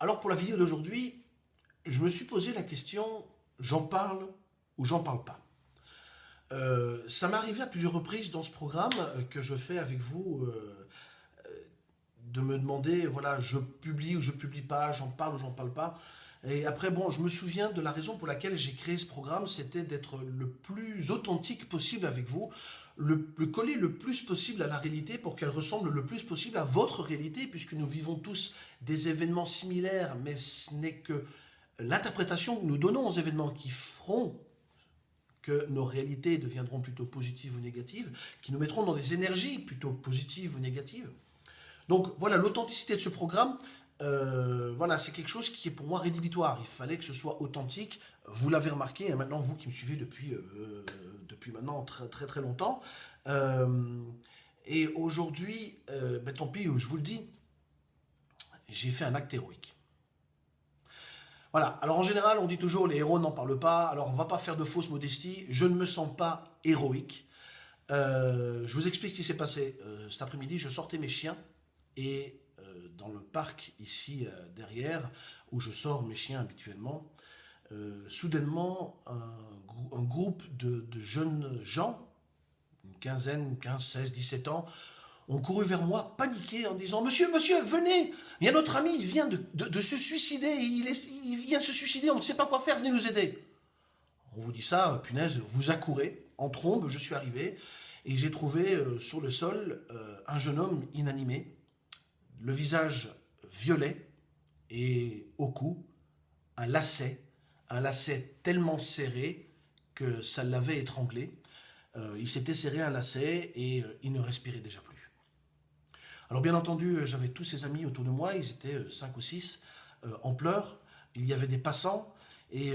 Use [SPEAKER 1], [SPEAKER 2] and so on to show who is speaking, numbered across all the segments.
[SPEAKER 1] alors pour la vidéo d'aujourd'hui, je me suis posé la question, j'en parle ou j'en parle pas euh, Ça m'est arrivé à plusieurs reprises dans ce programme que je fais avec vous, euh, euh, de me demander, voilà, je publie ou je publie pas, j'en parle ou j'en parle pas. Et après, bon, je me souviens de la raison pour laquelle j'ai créé ce programme, c'était d'être le plus authentique possible avec vous, le, coller le plus possible à la réalité pour qu'elle ressemble le plus possible à votre réalité, puisque nous vivons tous des événements similaires, mais ce n'est que l'interprétation que nous donnons aux événements qui feront que nos réalités deviendront plutôt positives ou négatives, qui nous mettront dans des énergies plutôt positives ou négatives. Donc voilà, l'authenticité de ce programme, euh, voilà, c'est quelque chose qui est pour moi rédhibitoire. Il fallait que ce soit authentique. Vous l'avez remarqué, et hein, maintenant vous qui me suivez depuis, euh, depuis maintenant très très longtemps. Euh, et aujourd'hui, ben, tant pis, je vous le dis, j'ai fait un acte héroïque. Voilà, alors en général, on dit toujours les héros n'en parlent pas, alors on va pas faire de fausse modestie, je ne me sens pas héroïque. je vous explique ce qui s'est passé. cet après-midi, je sortais mes chiens et euh, dans le parc ici euh, derrière, où je sors mes chiens habituellement, euh, soudainement, un, groupe de, jeunes gens, une quinzaine, 15, 16, 17 ans, ont couru vers moi, paniqués, en disant « Monsieur, monsieur, venez Il y a notre ami, il vient de, se suicider, il, il, vient de se suicider, on ne sait pas quoi faire, venez nous aider !» On vous dit ça, punaise, vous accourez, en trombe, je suis arrivé, et j'ai trouvé sur le sol un jeune homme inanimé, le visage violet et au cou, un lacet, un lacet tellement serré que ça l'avait étranglé. Euh, il s'était serré un lacet et euh, il ne respirait déjà plus. Alors bien entendu, j'avais tous ses amis autour de moi, ils étaient euh, cinq ou six, en pleurs. Il y avait des passants et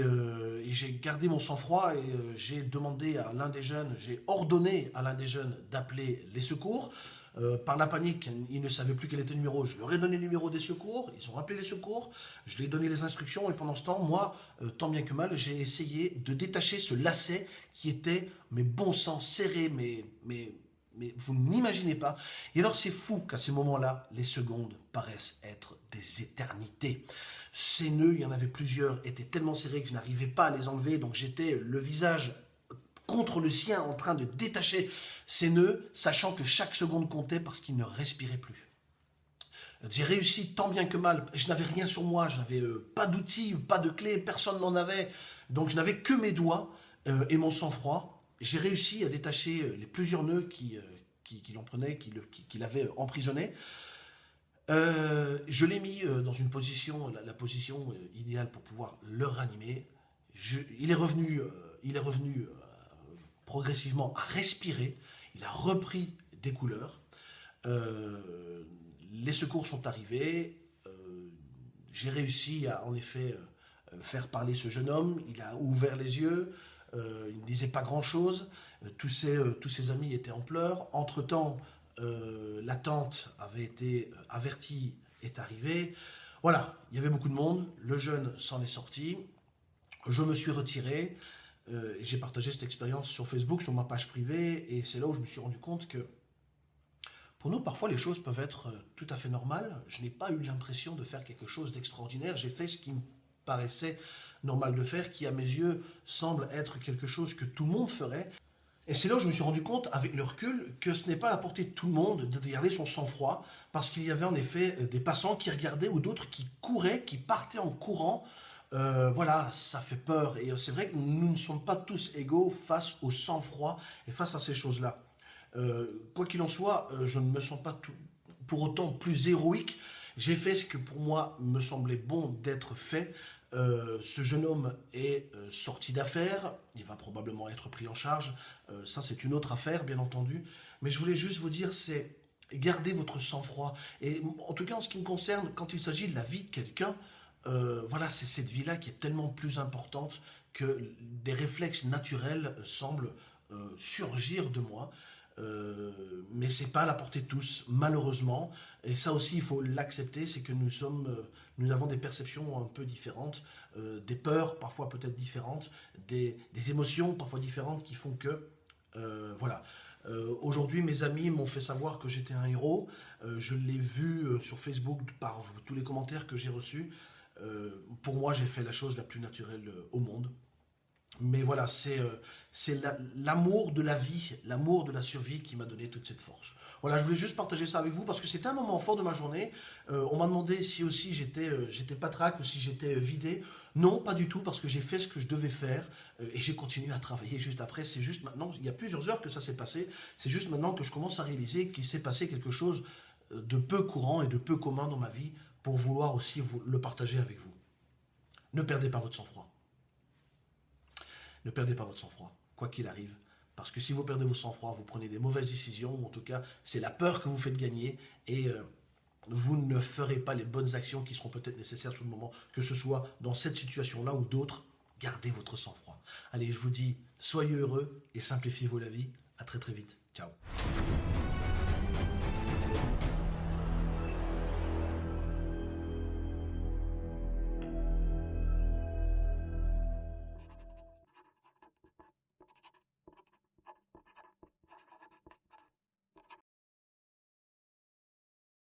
[SPEAKER 1] j'ai gardé mon sang-froid et j'ai demandé à l'un des jeunes, j'ai ordonné à l'un des jeunes d'appeler les secours. Euh, par la panique, ils ne savaient plus quel était le numéro. Je leur ai donné le numéro des secours, ils ont appelé les secours, je leur ai donné les instructions, et pendant ce temps, moi, euh, tant bien que mal, j'ai essayé de détacher ce lacet qui était, mes bon sang, serré, mais, mais, mais vous n'imaginez pas. Et alors c'est fou qu'à ces moments-là, les secondes paraissent être des éternités. Ces nœuds, il y en avait plusieurs, étaient tellement serrés que je n'arrivais pas à les enlever, donc j'étais le visage contre le sien en train de détacher ses nœuds, sachant que chaque seconde comptait parce qu'il ne respirait plus. J'ai réussi tant bien que mal, je n'avais rien sur moi, je n'avais euh, pas d'outils, pas de clés, personne n'en avait, donc je n'avais que mes doigts euh, et mon sang-froid. J'ai réussi à détacher euh, les plusieurs nœuds qui, qui, l'en prenaient, qui l'avaient emprisonné. je l'ai mis dans une position, la, position idéale pour pouvoir le ranimer. il est revenu, il est revenu progressivement à respirer, il a repris des couleurs, euh, les secours sont arrivés, euh, j'ai réussi à en effet euh, faire parler ce jeune homme, il a ouvert les yeux, il ne disait pas grand-chose, tous, ses, tous ses amis étaient en pleurs, entre-temps la tante avait été avertie, est arrivée, voilà, il y avait beaucoup de monde, le jeune s'en est sorti, je me suis retiré, euh, j'ai partagé cette expérience sur Facebook, sur ma page privée, et c'est là où je me suis rendu compte que pour nous, parfois, les choses peuvent être euh, tout à fait normales. Je n'ai pas eu l'impression de faire quelque chose d'extraordinaire. J'ai fait ce qui me paraissait normal de faire, qui à mes yeux semble être quelque chose que tout le monde ferait. Et c'est là où je me suis rendu compte, avec le recul, que ce n'est pas à la portée de tout le monde de garder son sang-froid, parce qu'il y avait en effet euh, des passants qui regardaient ou d'autres qui couraient, qui partaient en courant, euh, voilà, ça fait peur. Et c'est vrai que nous ne sommes pas tous égaux face au sang-froid et face à ces choses-là. Euh, quoi qu'il en soit, euh, je ne me sens pas pour autant plus héroïque. J'ai fait ce que pour moi me semblait bon d'être fait. ce jeune homme est sorti d'affaires, il va probablement être pris en charge. ça, c'est une autre affaire, bien entendu. Mais je voulais juste vous dire, c'est garder votre sang-froid. Et en tout cas, en ce qui me concerne, quand il s'agit de la vie de quelqu'un, euh, voilà, c'est cette vie-là qui est tellement plus importante que des réflexes naturels semblent euh, surgir de moi. Euh, mais c'est pas à la portée de tous, malheureusement. Et ça aussi, il faut l'accepter, c'est que nous sommes, euh, nous avons des perceptions un peu différentes, des peurs parfois peut-être différentes, des, des, émotions parfois différentes qui font que, voilà. Aujourd'hui, mes amis m'ont fait savoir que j'étais un héros. Je l'ai vu sur Facebook par tous les commentaires que j'ai reçus. Pour moi, j'ai fait la chose la plus naturelle au monde. Mais voilà, c'est l'amour de la vie, l'amour de la survie qui m'a donné toute cette force. Voilà, je voulais juste partager ça avec vous parce que c'était un moment fort de ma journée. on m'a demandé si aussi j'étais j'étais patraque ou si j'étais vidé. Non, pas du tout, parce que j'ai fait ce que je devais faire euh, et j'ai continué à travailler juste après. C'est juste maintenant, il y a plusieurs heures que ça s'est passé, c'est juste maintenant que je commence à réaliser qu'il s'est passé quelque chose euh, de peu courant et de peu commun dans ma vie pour vouloir aussi vous, le partager avec vous. Ne perdez pas votre sang-froid. Ne perdez pas votre sang-froid, quoi qu'il arrive. Parce que si vous perdez votre sang-froid, vous prenez des mauvaises décisions, ou en tout cas, c'est la peur que vous faites gagner, et euh, vous ne ferez pas les bonnes actions qui seront peut-être nécessaires sur le moment, que ce soit dans cette situation-là ou d'autres. Gardez votre sang-froid. Allez, je vous dis, soyez heureux et simplifiez vos la vie. À très très vite. Ciao.